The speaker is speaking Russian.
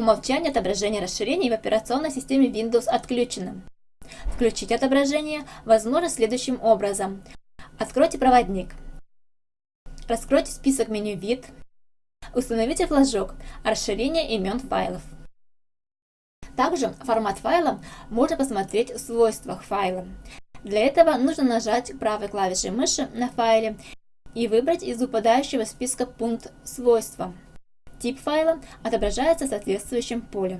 умолчанию отображение расширений в операционной системе Windows отключено. Включить отображение возможно следующим образом. Откройте проводник. Раскройте список меню «Вид». Установите флажок «Расширение имен файлов». Также формат файла можно посмотреть в свойствах файла. Для этого нужно нажать правой клавишей мыши на файле и выбрать из выпадающего списка пункт «Свойства». Тип файла отображается в соответствующем поле.